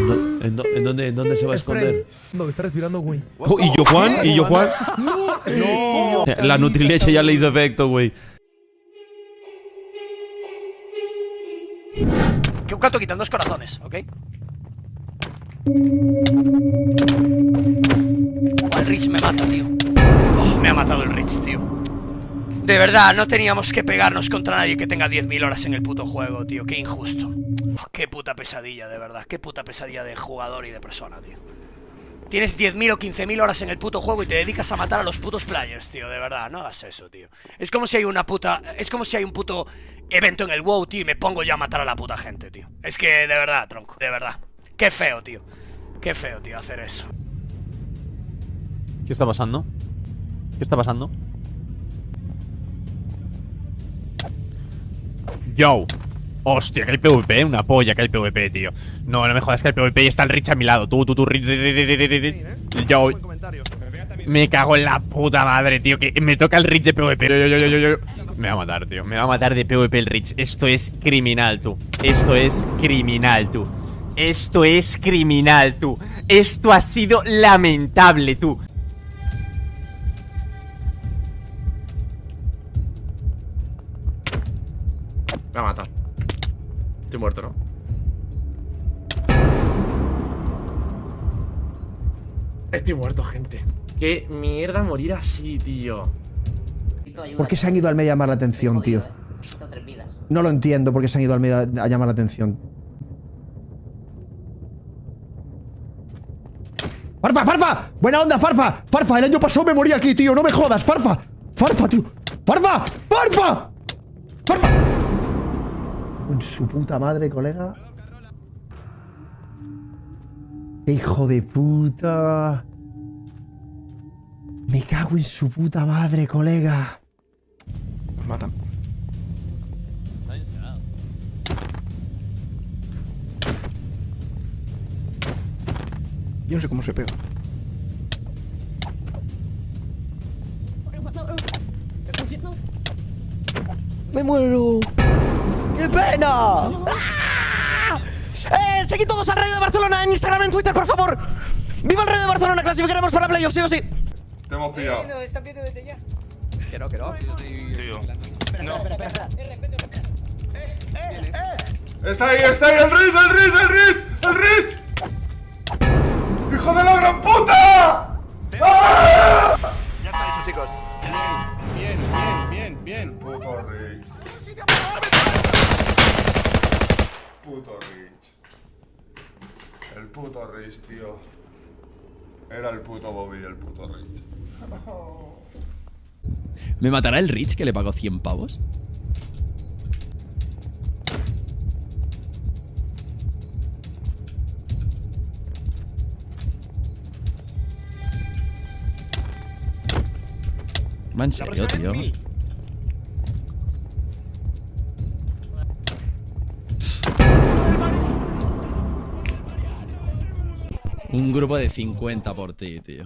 No, ¿En, do- en dónde, ¿En dónde se va a esconder? No, está respirando, güey. Oh, ¿Y yo Juan? ¿Y yo Juan? No. La Nutrileche ya le hizo efecto, güey. Que un canto quitan dos corazones, ¿ok? Oh, el Rich me mata, tío. Oh, me ha matado el Rich, tío. De verdad, no teníamos que pegarnos contra nadie que tenga 10.000 horas en el puto juego, tío. Qué injusto. Qué puta pesadilla, de verdad. Qué puta pesadilla de jugador y de persona, tío. Tienes 10.000 o 15.000 horas en el puto juego y te dedicas a matar a los putos players, tío. De verdad, no hagas eso, tío. Es como si hay una puta... Es como si hay un puto evento en el WoW, tío, y me pongo ya a matar a la puta gente, tío. Es que, de verdad, tronco, de verdad. Qué feo, tío. Qué feo, tío, hacer eso. ¿Qué está pasando? ¿Qué está pasando? Yo. Hostia, que hay PvP, una polla que hay PvP, tío. No, no me jodas que hay PvP y está el Rich a mi lado. Tú, tú, tú, Rich. Yo. Me cago en la puta madre, tío. Que me toca el Rich de PvP. Yo, yo, yo, yo, yo. Me va a matar, tío. Me va a matar de PvP el Rich. Esto es criminal, tú. Esto es criminal, tú. Esto es criminal, tú. Esto ha sido lamentable, tú. Estoy muerto, ¿no? Estoy muerto, gente. Qué mierda morir así, tío. ¿Por qué se han ido al medio a llamar la atención, tío? No lo entiendo por qué se han ido al medio a llamar la atención. ¡Farfa, Farfa! ¡Buena onda, Farfa! ¡Farfa! El año pasado me morí aquí, tío. No me jodas, Farfa. ¡Farfa, tío! ¡Farfa! ¡Farfa! ¡Farfa! En su puta madre, colega. ¡Qué hijo de puta! Me cago en su puta madre, colega. Nos matan. Yo no sé cómo se pega. ¡Me muero! ¡Qué pena! ¡Ah! ¡Eh! Seguid todos al Rayo de Barcelona en Instagram, en Twitter, por favor. ¡Viva el Rayo de Barcelona! Clasificaremos para playoffs, sí o sí. Te hemos pillado. Está ahí, está ahí, el Rich, el Rich, el Rich, el Rich. ¡Hijo de la gran puta! ¡Ah! Ya está dicho, chicos. Bien, bien, bien, bien. Puto Rich. Puto Rich. El puto Rich, tío. Era el puto Bobby, el puto Rich. ¿Me matará el Rich que le pagó 100 pavos? En serio, tío. Un grupo de 50 por ti, tío.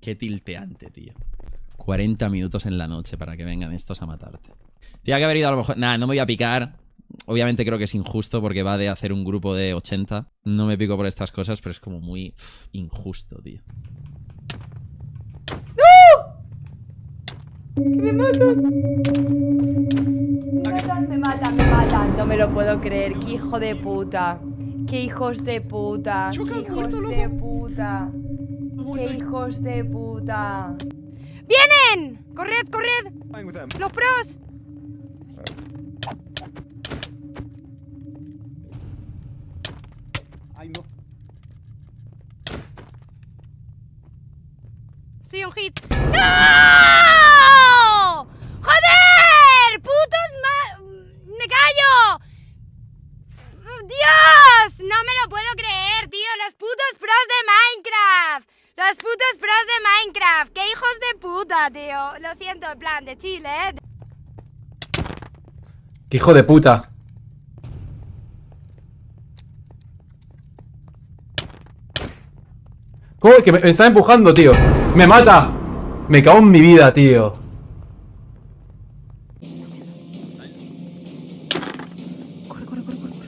Qué tilteante, tío. 40 minutos en la noche para que vengan estos a matarte. Tiene que haber ido a lo mejor... Nah, no me voy a picar. Obviamente creo que es injusto porque va de hacer un grupo de 80. No me pico por estas cosas, pero es como muy injusto, tío. Me matan, me matan, me matan. No me lo puedo creer. Qué hijo de puta. Qué hijos de puta. Qué hijos de puta. Qué hijos de puta. ¡Vienen! ¡Corred, corred! ¡Los pros! Ay, no. Soy un hit. ¡No! ¡Qué hijo de puta! ¿Cómo es que me, me está empujando, tío? ¡Me mata! Me cago en mi vida, tío. Corre, corre, corre, corre.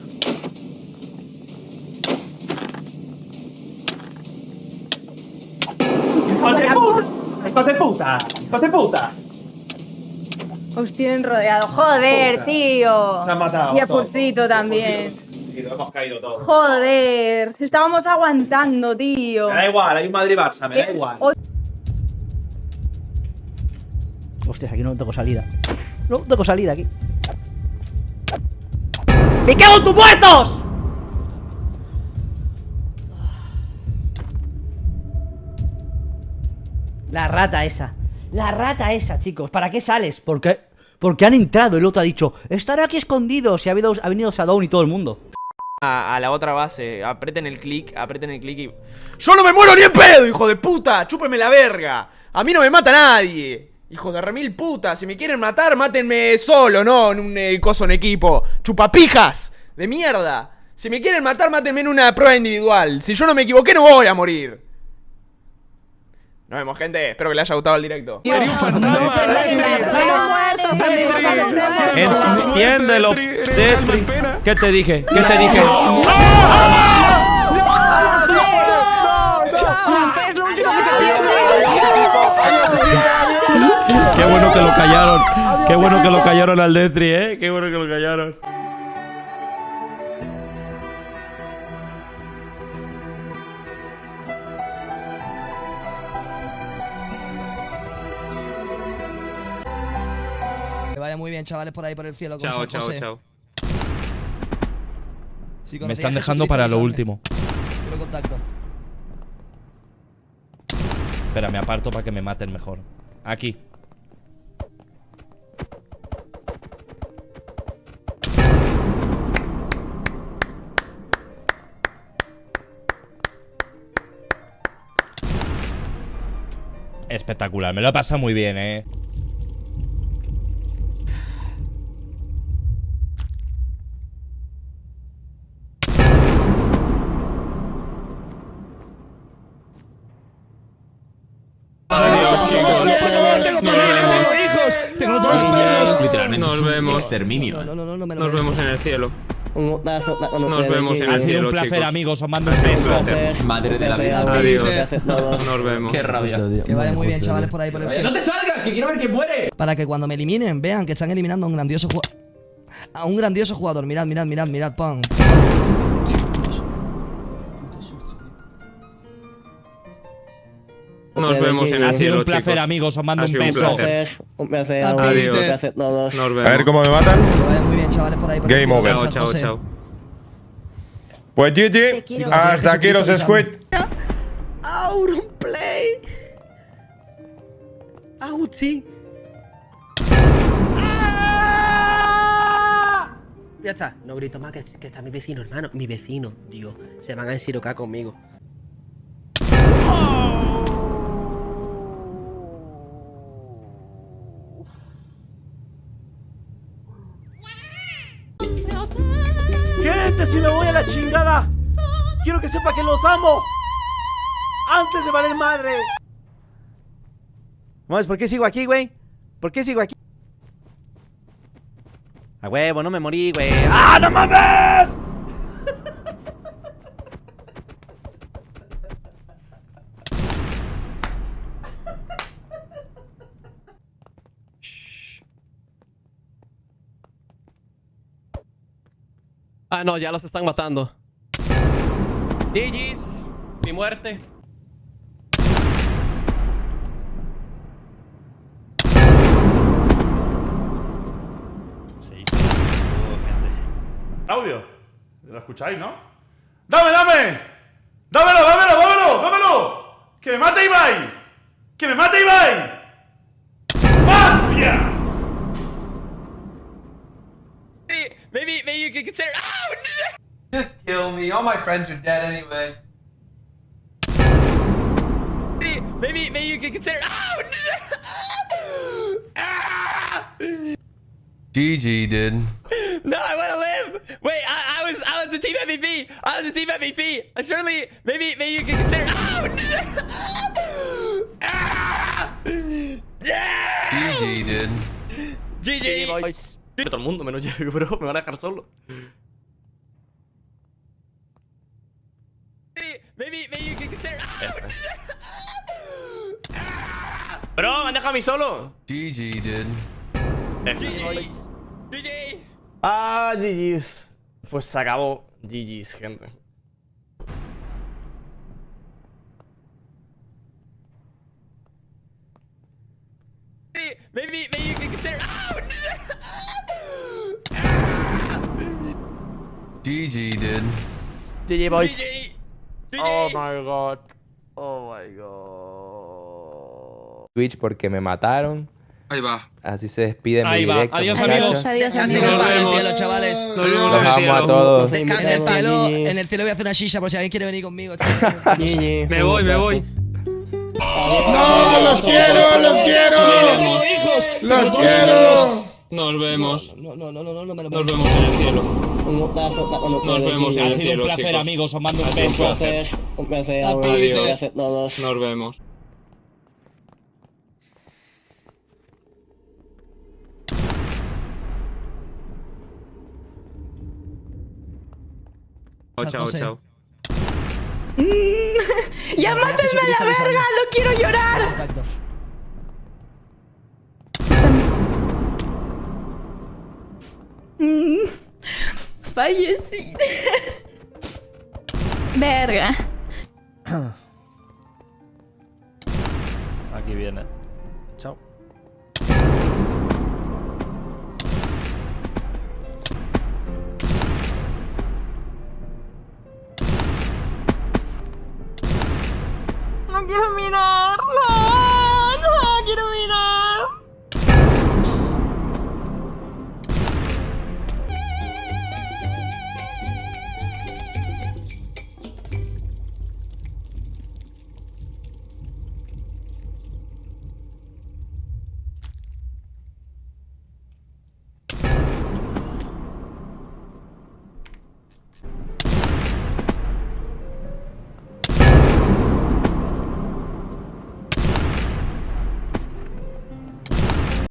¡Hijo de puta! ¡Hijo de puta! ¡Hijo de puta! Os tienen rodeado. Joder, tío. Se han matado Y a todos. Pulsito también. Y lo hemos caído todos. Joder. Estábamos aguantando, tío. Me da igual, hay un Madrid-Barça, me da Eh, igual. Hostias, aquí no tengo salida. No tengo salida aquí. ¡Me cago en tus muertos! La rata esa. La rata esa, chicos. ¿Para qué sales? ¿Por qué? Porque han entrado. El otro ha dicho, estaré aquí escondido. Si ha, habido, ha venido Sadone y todo el mundo. a, a la otra base. Aprieten el clic, aprieten el clic y. ¡Yo no me muero ni en pedo, hijo de puta! ¡Chúpenme la verga! A mí no me mata nadie. Hijo de remil puta, si me quieren matar, mátenme solo, no en un eh, coso en equipo. Chupapijas de mierda. Si me quieren matar, mátenme en una prueba individual. Si yo no me equivoqué, no voy a morir. Nos vemos, gente. Espero que les haya gustado el directo. Entiéndelo. ¿Qué te dije? ¿Qué te dije? Qué bueno que lo callaron. Qué bueno que lo callaron al Detri, eh. Qué bueno que lo callaron. Vaya muy bien, chavales, por ahí por el cielo con Chao, chao, José. chao. Si Me están dejando para lo último. Quiero contacto. Espera, me aparto para que me maten mejor. Aquí. Espectacular, me lo he pasado muy bien, eh. Nos vemos. exterminio. No, no, no, no me lo Nos vemos en el cielo. Nos Nos vemos en Ha el sido cielo, un placer, chicos. amigos. Os mando Ha un sido un beso. placer. Madre de la vida. Adiós. Nos vemos. Qué rabia. Que vaya muy bien, chavales, por ahí por el. ¡No te salgas! ¡Que quiero ver quién muere! Para que cuando me eliminen vean que están eliminando a un grandioso jugador. A un grandioso jugador. Mirad, mirad, mirad, mirad, pon. Nos vemos en el Ha sido un placer, chicos. amigos. Os mando Ha un sido un beso. placer. Adiós. Nos A ver cómo me matan. Que muy bien, chavales, por ahí por Game over. Chao, chao, chao. Pues GG. Hasta aquí los Squid. Auronplay. Auchi. Ya está, no grito más que, que está mi vecino, hermano. Mi vecino, digo. Se van a ensirocar conmigo. Sepa que los amo. Antes de valer madre. Vamos, ¿por qué sigo aquí, güey? ¿Por qué sigo aquí? A huevo, no me morí, güey. ¡Ah, no mames! Ah, no, ya los están matando. GG's, mi muerte. Audio. ¿Lo escucháis, no? ¡Dame, dame! ¡Dámelo, dámelo, dámelo, dámelo! ¡Que me mate Ibai! ¡Que me mate Ibai! ¡Magia! Maybe, maybe you could consider. Just kill me. All my friends are dead anyway. Maybe, maybe you could consider. Ah! oh GG, dude. No, I want to live. Wait, I, I was, I was the team MVP. I was the team MVP. Uh, Surely, maybe, maybe you could consider. Ah! Ah! GG, dude. GG. boys. Todo el mundo, menos yo, bro. Me van a dejar solo. Maybe, maybe you could consider. Bro, me han dejado a mí solo. GG, dude. Ah, GG's. Pues se acabó. GG's, gente. Maybe, maybe you can consider. GG, dude. GG, boys. Oh my god. Oh my god. Twitch porque me mataron. Ahí va. Así se despide Ahí mi va. directo. Adiós, amigos. Adiós, amigos. vemos. cielo, chavales. Nos vemos Los amo a todos. En el cielo, en el cielo voy a hacer una shisha por si alguien quiere venir conmigo. Me voy, me voy. ¡No! ¡Los quiero! ¡Los quiero! ¡Los quiero! Nos vemos. No, no, no, no, no, no me lo Nos vemos en el cielo. Nos Nos vemos en Ha el sido cielo, un placer, chicos. amigos. Os mando un beso. Un placer. Adiós. todos. Nos vemos. Chao, chao, José. chao. ¡Ya mátenme a la verga! ¡No quiero llorar! Verga. Aquí viene. Chao. No quiero mirar. No.